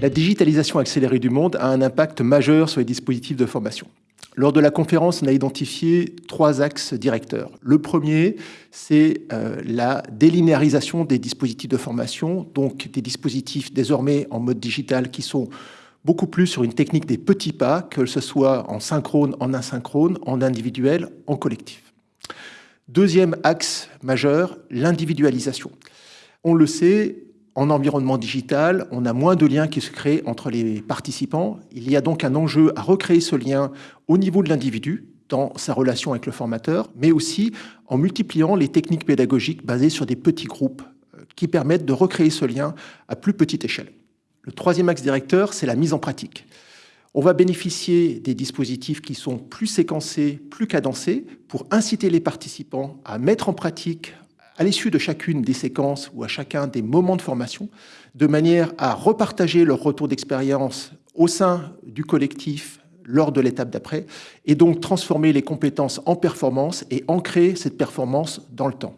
La digitalisation accélérée du monde a un impact majeur sur les dispositifs de formation. Lors de la conférence, on a identifié trois axes directeurs. Le premier, c'est euh, la délinéarisation des dispositifs de formation, donc des dispositifs désormais en mode digital qui sont beaucoup plus sur une technique des petits pas, que ce soit en synchrone, en asynchrone, en individuel, en collectif. Deuxième axe majeur, l'individualisation. On le sait, en environnement digital, on a moins de liens qui se créent entre les participants. Il y a donc un enjeu à recréer ce lien au niveau de l'individu, dans sa relation avec le formateur, mais aussi en multipliant les techniques pédagogiques basées sur des petits groupes euh, qui permettent de recréer ce lien à plus petite échelle. Le troisième axe directeur, c'est la mise en pratique. On va bénéficier des dispositifs qui sont plus séquencés, plus cadencés, pour inciter les participants à mettre en pratique à l'issue de chacune des séquences ou à chacun des moments de formation, de manière à repartager leur retour d'expérience au sein du collectif lors de l'étape d'après, et donc transformer les compétences en performance et ancrer cette performance dans le temps.